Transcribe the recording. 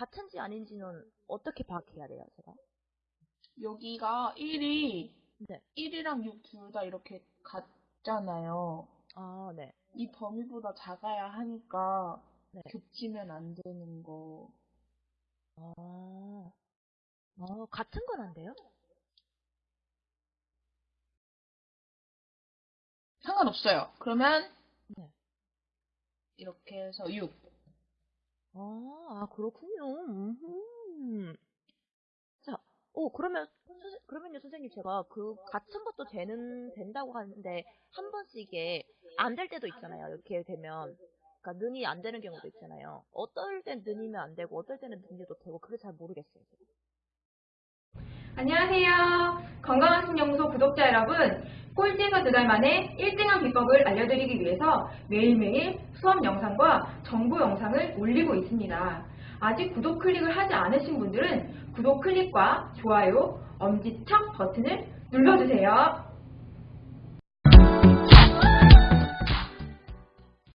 같은지 아닌지는 어떻게 파악해야 돼요, 제가? 여기가 1이 네. 1이랑 6 둘 다 이렇게 같잖아요. 아, 네. 이 범위보다 작아야 하니까 네. 겹치면 안 되는 거. 아, 어, 같은 건 안 돼요? 상관없어요. 그러면 네. 이렇게 해서 6. 그렇군요. 음흠. 자, 오, 그러면, 선생, 그러면요, 선생님, 제가 그 같은 것도 되는, 된다고 하는데, 한 번씩 이게 안 될 때도 있잖아요. 이렇게 되면. 그러니까 능이 안 되는 경우도 있잖아요. 어떨 땐 능이면 안 되고, 어떨 때는 능이도 되고, 그게 잘 모르겠어요. 안녕하세요. 건강한 신연구소 구독자 여러분. 꼴찌에서 두 달 만에 1등한 비법을 알려드리기 위해서 매일매일 수업 영상과 정보 영상을 올리고 있습니다. 아직 구독 클릭을 하지 않으신 분들은 구독 클릭과 좋아요, 엄지척 버튼을 눌러주세요.